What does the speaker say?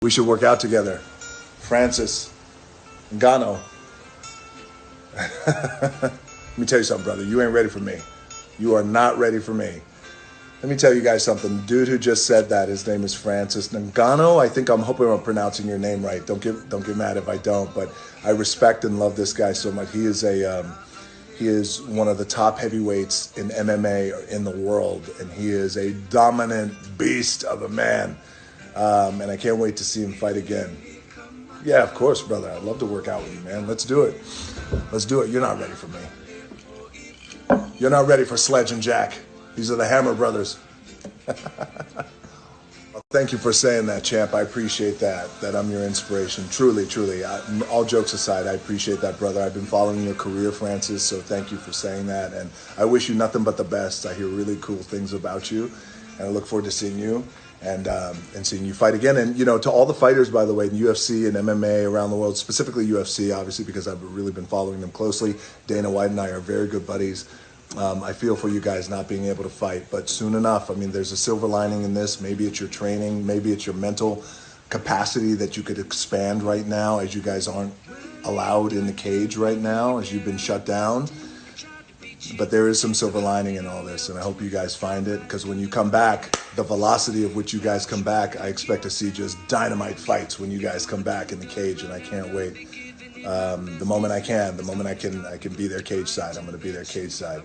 We should work out together. Francis Ngannou. Let me tell you something, brother. You ain't ready for me. You are not ready for me. Let me tell you guys something. Dude who just said that, his name is Francis Ngannou. I think I'm hoping I'm pronouncing your name right. Don't get don't get mad if I don't, but I respect and love this guy so much. He is a um, he is one of the top heavyweights in MMA in the world, and he is a dominant beast of a man. Um, and I can't wait to see him fight again. Yeah, of course, brother. I'd love to work out with you, man. Let's do it. Let's do it. You're not ready for me. You're not ready for Sledge and Jack. These are the Hammer brothers. thank you for saying that, champ. I appreciate that. That I'm your inspiration. Truly, truly. I, all jokes aside, I appreciate that, brother. I've been following your career, Francis. So thank you for saying that. And I wish you nothing but the best. I hear really cool things about you, and I look forward to seeing you and um, and seeing you fight again. And you know, to all the fighters, by the way, in UFC and MMA around the world, specifically UFC, obviously because I've really been following them closely. Dana White and I are very good buddies. Um, I feel for you guys not being able to fight, but soon enough. I mean, there's a silver lining in this. Maybe it's your training, maybe it's your mental capacity that you could expand right now, as you guys aren't allowed in the cage right now, as you've been shut down but there is some silver lining in all this, and I hope you guys find it because when you come back, the velocity of which you guys come back, I expect to see just dynamite fights when you guys come back in the cage, and I can't wait. Um, the moment I can, the moment I can, I can be there cage side. I'm going to be there cage side.